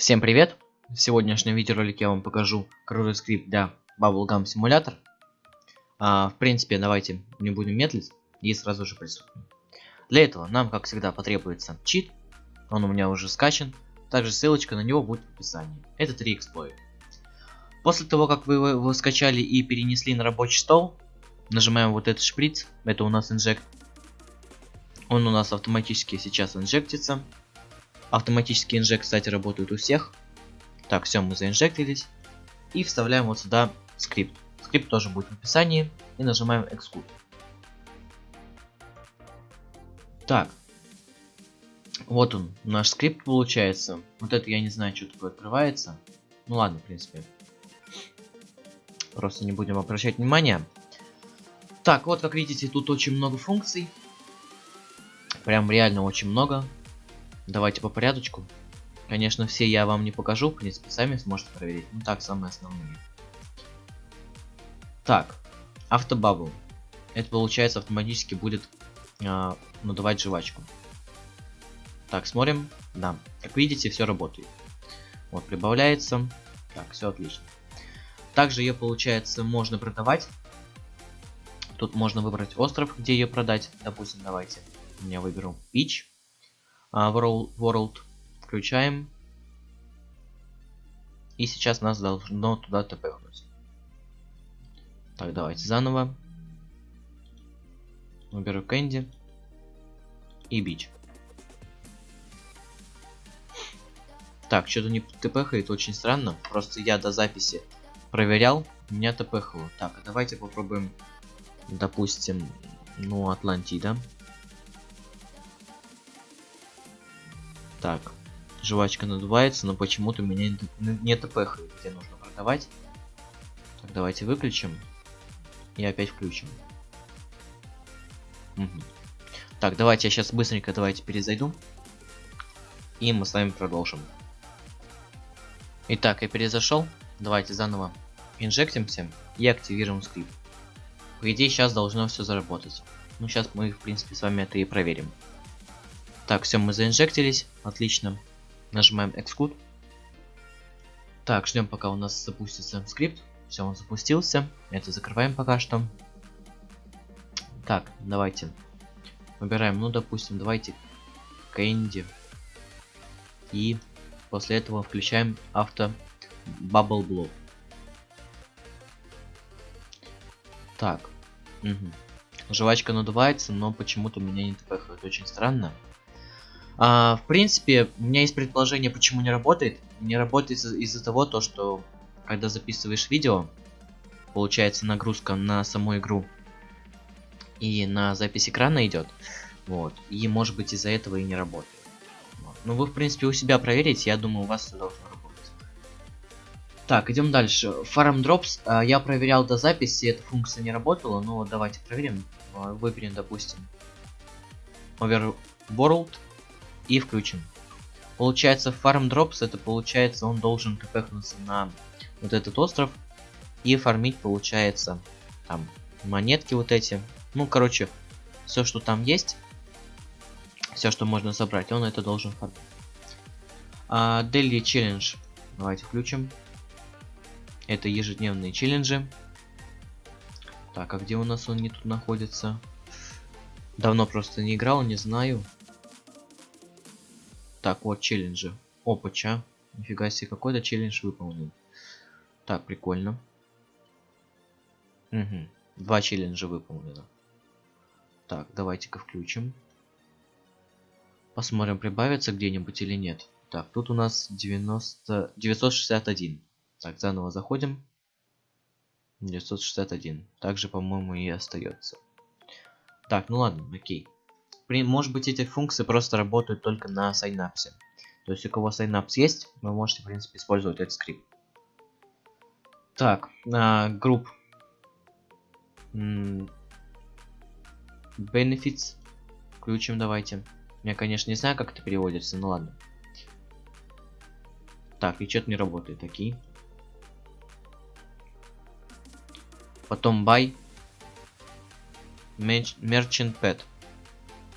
Всем привет! В сегодняшнем видеоролике я вам покажу крутой скрипт для Bubblegum Simulator. А, в принципе, давайте не будем медлить и сразу же приступим. Для этого нам, как всегда, потребуется чит. Он у меня уже скачан. Также ссылочка на него будет в описании. Это 3 эксплойт. После того, как вы его скачали и перенесли на рабочий стол, нажимаем вот этот шприц. Это у нас инжект. Он у нас автоматически сейчас инжектится. Автоматический inject, кстати, работает у всех. Так, все, мы заинжектились. И вставляем вот сюда скрипт. Скрипт тоже будет в описании. И нажимаем Execute. Так. Вот он, наш скрипт получается. Вот это я не знаю, что такое открывается. Ну ладно, в принципе. Просто не будем обращать внимания. Так, вот как видите, тут очень много функций. Прям реально очень много. Давайте по порядочку. Конечно, все я вам не покажу, в принципе, сами сможете проверить. Ну так, самые основные. Так, автобабл. Это получается автоматически будет э, надувать жвачку. Так, смотрим. Да, как видите, все работает. Вот, прибавляется. Так, все отлично. Также ее, получается, можно продавать. Тут можно выбрать остров, где ее продать. Допустим, давайте. Я выберу Beach. World, world. Включаем. И сейчас нас должно туда тпхнуть. Так, давайте заново. Выберу Кэнди. И Бич. Так, что-то не тпхает, очень странно. Просто я до записи проверял, меня тпхало. Так, а давайте попробуем, допустим, ну, Атлантида. Так, жвачка надувается, но почему-то меня не тпхает, где нужно продавать. Так, давайте выключим. И опять включим. Угу. Так, давайте я сейчас быстренько давайте перезайду. И мы с вами продолжим. Итак, я перезашел. Давайте заново инжектимся и активируем скрипт. По идее, сейчас должно все заработать. Ну, сейчас мы, в принципе, с вами это и проверим. Так, все, мы заинжектились. Отлично. Нажимаем Execute. Так, ждем, пока у нас запустится скрипт. Все, он запустился. Это закрываем пока что. Так, давайте. Выбираем, ну, допустим, давайте Candy. И после этого включаем авто Bubble Blow. Так. Угу. Жвачка надувается, но почему-то меня не тпхает. Очень странно. А, в принципе, у меня есть предположение, почему не работает. Не работает из-за из того, то, что когда записываешь видео, получается нагрузка на саму игру и на запись экрана идет. Вот. И может быть из-за этого и не работает. Вот. Ну вы в принципе у себя проверите, я думаю у вас все должно работать. Так, идем дальше. Farm Drops. А, я проверял до записи, эта функция не работала, но давайте проверим. А, выберем, допустим, Overworld и включим. Получается Farm Drops, это получается он должен тпхнуться на вот этот остров и фармить получается там монетки вот эти. Ну, короче, все, что там есть, все, что можно собрать, он это должен фармить. А, Challenge. Давайте включим. Это ежедневные челленджи. Так, а где у нас он не тут находится? Давно просто не играл, не знаю. Так, вот челленджи. Опача. Нифига себе, какой-то челлендж выполнен. Так, прикольно. Угу. Два челленджа выполнено. Так, давайте-ка включим. Посмотрим, прибавится где-нибудь или нет. Так, тут у нас 90... 961. Так, заново заходим. 961. Также, по-моему, и остается. Так, ну ладно, окей может быть эти функции просто работают только на Synapse е. То есть у кого Synapse есть, вы можете в принципе использовать этот скрипт. Так, а, Group. Benefits. Включим давайте. Я, конечно, не знаю, как это переводится, но ладно. Так, и что-то не работает. Такие. Потом buy. Merchant pet.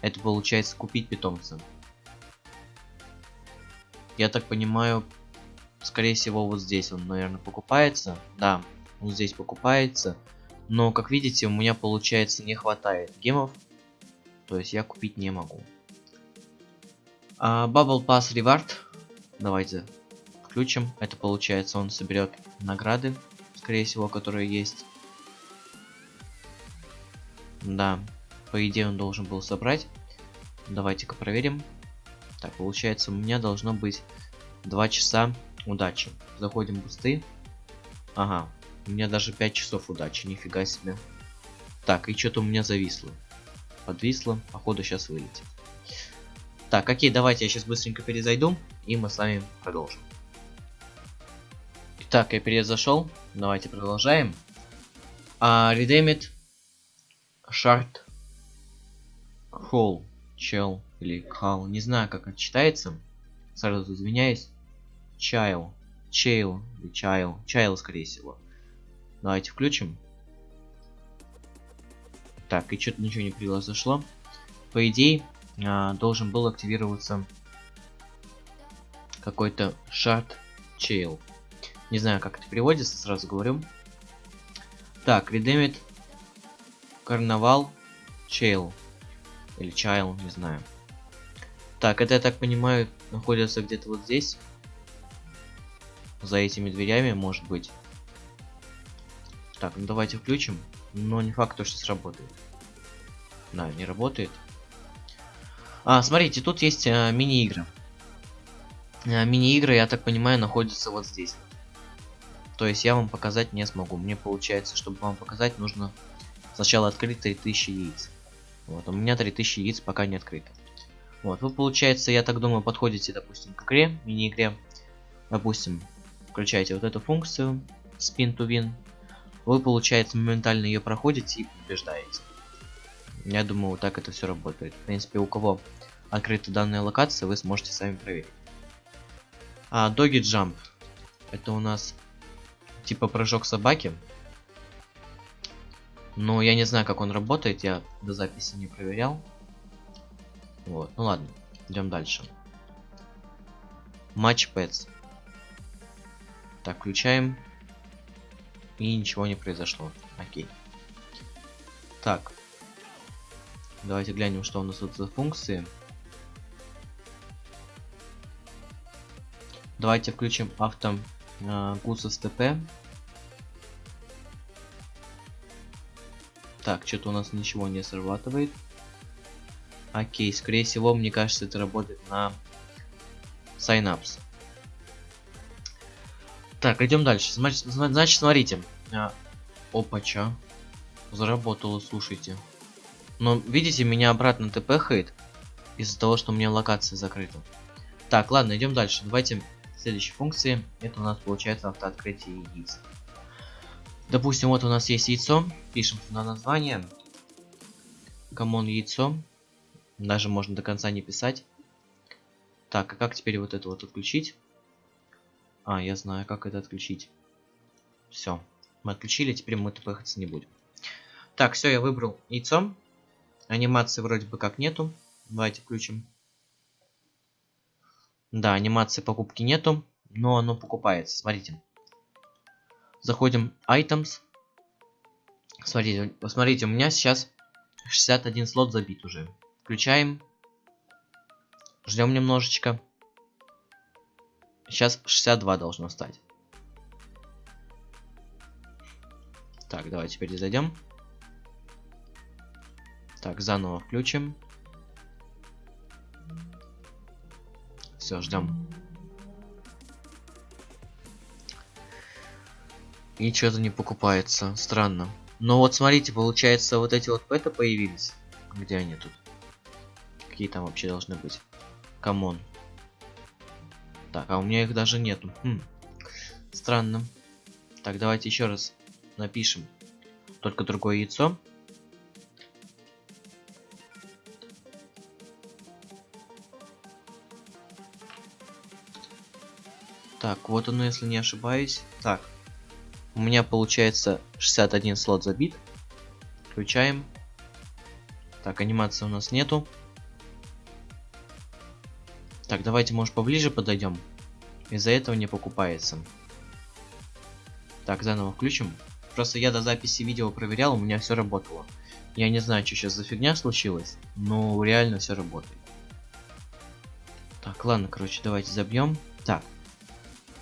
Это получается купить питомца. Я так понимаю, скорее всего, вот здесь он, наверное, покупается. Да, вот здесь покупается. Но, как видите, у меня, получается, не хватает гемов. То есть я купить не могу. А, Bubble Pass Reward. Давайте включим. Это получается, он соберет награды, скорее всего, которые есть. Да, по идее он должен был собрать. Давайте-ка проверим. Так, получается, у меня должно быть 2 часа удачи. Заходим в бусты. Ага, у меня даже 5 часов удачи, нифига себе. Так, и что-то у меня зависло. Подвисло, походу сейчас вылетит. Так, окей, давайте я сейчас быстренько перезайду, и мы с вами продолжим. Итак, я перезашел. Давайте продолжаем. А, Redeemit Shard Hall Чел или Кал, не знаю как это читается. Сразу извиняюсь. Чайл, Чейл или Чайл, Чайл скорее всего. Давайте включим. Так, и что-то ничего не произошло. По идее, а, должен был активироваться какой-то шарт чейл. Не знаю, как это переводится, сразу говорю. Так, редемит карнавал чейл. Или чайл, не знаю. Так, это, я так понимаю, находится где-то вот здесь. За этими дверями, может быть. Так, ну давайте включим. Но не факт, что сработает. Да, не работает. А, смотрите, тут есть а, мини-игры. А, мини-игры, я так понимаю, находятся вот здесь. То есть я вам показать не смогу. Мне получается, чтобы вам показать, нужно сначала открыть 3000 яиц. Вот, у меня 3000 яиц пока не открыто. Вот, вы, получается, я так думаю, подходите, допустим, к игре, мини-игре. Допустим, включаете вот эту функцию, spin to win вы, получается, моментально ее проходите и побеждаете. Я думаю, вот так это все работает. В принципе, у кого открыта данная локация, вы сможете сами проверить. А, Доги Jump. Это у нас типа прыжок собаки. Но я не знаю, как он работает, я до записи не проверял. Вот, ну ладно, идем дальше. Матч Pets. Так, включаем и ничего не произошло. Окей. Так. Давайте глянем, что у нас тут за функции. Давайте включим авто э, ТП. Так, что-то у нас ничего не срабатывает. Окей, скорее всего, мне кажется, это работает на Synapse. Так, идем дальше. Значит, смотрите. А, опача. Заработало, слушайте. Но видите, меня обратно тпхает из-за того, что у меня локация закрыта. Так, ладно, идем дальше. Давайте следующей функции. Это у нас получается автооткрытие яиц. Допустим, вот у нас есть яйцо. Пишем сюда название. Common яйцо. Даже можно до конца не писать. Так, а как теперь вот это вот отключить? А, я знаю, как это отключить. Все. Мы отключили, теперь мы тпхаться не будем. Так, все, я выбрал яйцо. Анимации вроде бы как нету. Давайте включим. Да, анимации покупки нету, но оно покупается. Смотрите. Заходим items. Смотрите, посмотрите, у меня сейчас 61 слот забит уже. Включаем. Ждем немножечко. Сейчас 62 должно стать. Так, давайте перезайдем. Так, заново включим. Все, ждем. И что-то не покупается. Странно. Но вот смотрите, получается, вот эти вот pet ы появились. Где они тут? Какие там вообще должны быть? Common. Так, а у меня их даже нету. Хм. Странно. Так, давайте еще раз напишем. Только другое яйцо. Так, вот оно, если не ошибаюсь. Так, у меня получается 61 слот забит. Включаем. Так, анимации у нас нету. Так, давайте, может, поближе подойдем. из-за этого не покупается. Так, заново включим. Просто я до записи видео проверял, у меня все работало. Я не знаю, что сейчас за фигня случилась, но реально все работает. Так, ладно, короче, давайте забьем. Так,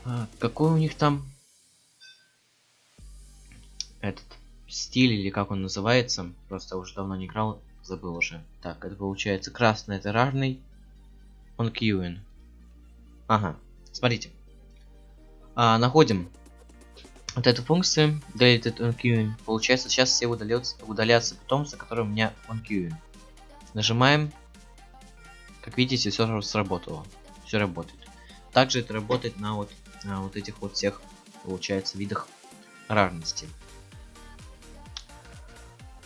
а, какой у них там этот стиль или как он называется? Просто уже давно не играл, забыл уже. Так, это получается красный, это равный. Он кьюин. Ага, смотрите. А, находим вот эту функцию deleted on queuing. Получается, сейчас все удалятся, удалятся питомцы, которые у меня on queuing. Нажимаем. Как видите, все сработало. Все работает. Также это работает на вот, на вот этих вот всех, получается, видах рарности.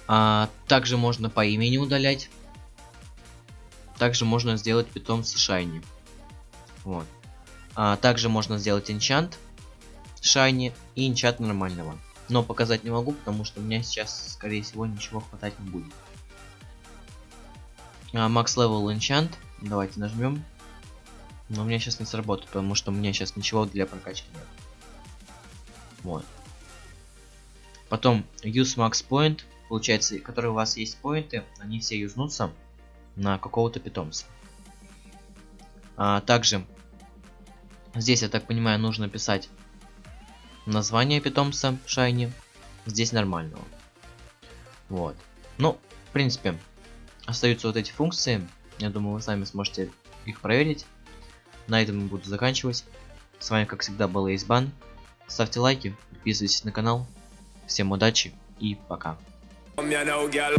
А, также можно по имени удалять. Также можно сделать питомца шайни. Вот. А, также можно сделать энчант шайни и инчат нормального. Но показать не могу, потому что у меня сейчас, скорее всего, ничего хватать не будет. Max level enchant. Давайте нажмем. Но у меня сейчас не сработает, потому что у меня сейчас ничего для прокачки нет. Вот. Потом use max point. Получается, которые у вас есть point ы, они все юзнутся на какого-то питомца. А, также здесь, я так понимаю, нужно писать название питомца Shiny. Здесь нормального. Вот. Ну, в принципе, остаются вот эти функции. Я думаю, вы сами сможете их проверить. На этом я буду заканчивать. С вами, как всегда, был Эйсбан. Ставьте лайки, подписывайтесь на канал. Всем удачи и пока. Come here now, girl.